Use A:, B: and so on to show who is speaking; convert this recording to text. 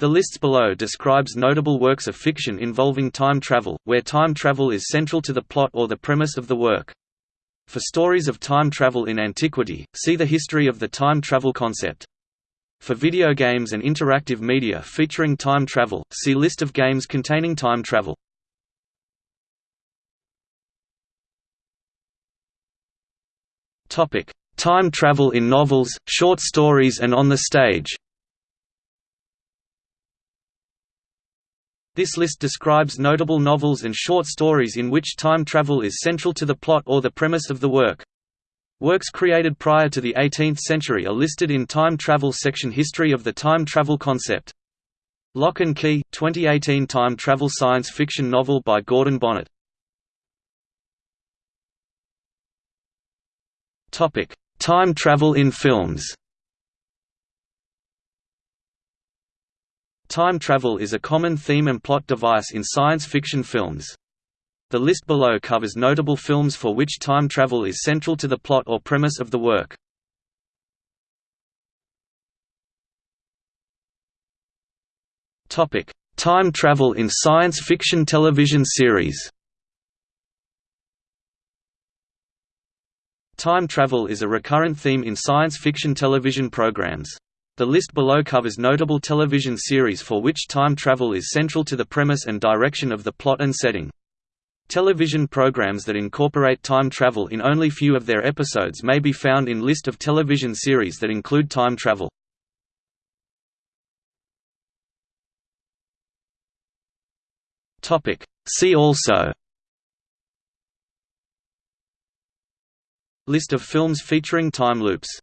A: The lists below describes notable works of fiction involving time travel, where time travel is central to the plot or the premise of the work. For stories of time travel in antiquity, see the history of the time travel concept. For video games and interactive media featuring time travel, see list of games containing time travel. Time travel in novels, short stories and on the stage. This list describes notable novels and short stories in which time travel is central to the plot or the premise of the work. Works created prior to the 18th century are listed in Time Travel section History of the time travel concept. Lock and Key, 2018 time travel science fiction novel by Gordon Bonnet. Time travel in films Time travel is a common theme and plot device in science fiction films. The list below covers notable films for which time travel is central to the plot or premise of the work. Time travel in science fiction television series Time travel is a recurrent theme in science fiction television programs. The list below covers notable television series for which time travel is central to the premise and direction of the plot and setting. Television programs that incorporate time travel in only few of their episodes may be found in list of television series that include time travel. See also List of films featuring time loops